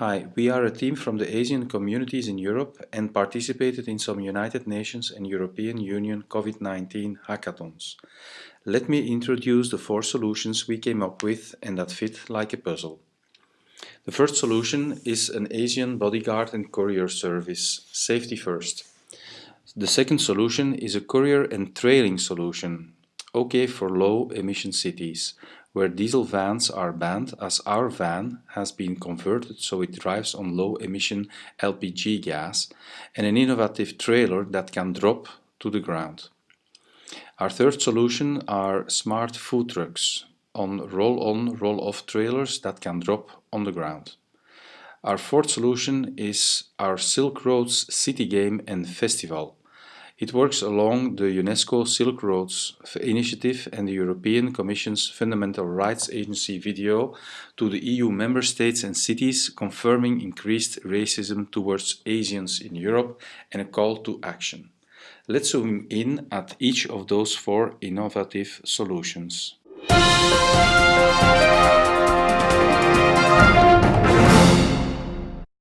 Hi, we are a team from the Asian communities in Europe and participated in some United Nations and European Union COVID-19 hackathons. Let me introduce the four solutions we came up with and that fit like a puzzle. The first solution is an Asian bodyguard and courier service, safety first. The second solution is a courier and trailing solution, okay for low emission cities, where diesel vans are banned as our van has been converted so it drives on low emission LPG gas and an innovative trailer that can drop to the ground. Our third solution are smart food trucks on roll-on, roll-off trailers that can drop on the ground. Our fourth solution is our Silk Roads City Game and Festival it works along the UNESCO Silk Roads initiative and the European Commission's Fundamental Rights Agency video to the EU member states and cities confirming increased racism towards Asians in Europe and a call to action. Let's zoom in at each of those four innovative solutions.